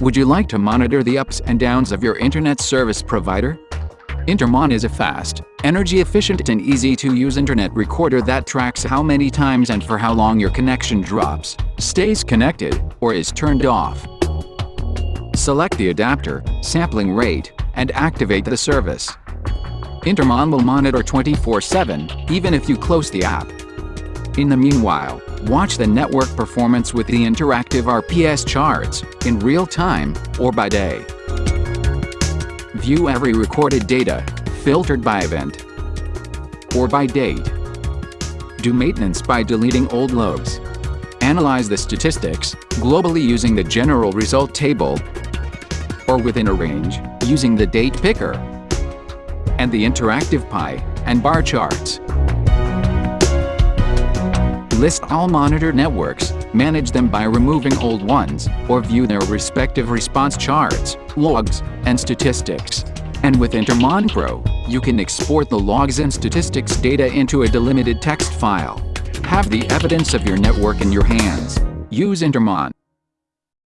Would you like to monitor the ups and downs of your internet service provider? Intermon is a fast, energy-efficient and easy-to-use internet recorder that tracks how many times and for how long your connection drops, stays connected, or is turned off. Select the adapter, sampling rate, and activate the service. Intermon will monitor 24-7, even if you close the app. In the meanwhile, watch the network performance with the interactive RPS charts, in real time, or by day. View every recorded data, filtered by event or by date. Do maintenance by deleting old logs. Analyze the statistics, globally using the general result table or within a range, using the date picker and the interactive pie and bar charts. List all monitor networks, manage them by removing old ones, or view their respective response charts, logs, and statistics. And with Intermon Pro, you can export the logs and statistics data into a delimited text file. Have the evidence of your network in your hands. Use Intermon.